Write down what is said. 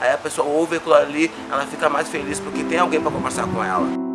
aí a pessoa ouve aquilo ali, ela fica mais feliz porque tem alguém para conversar com ela.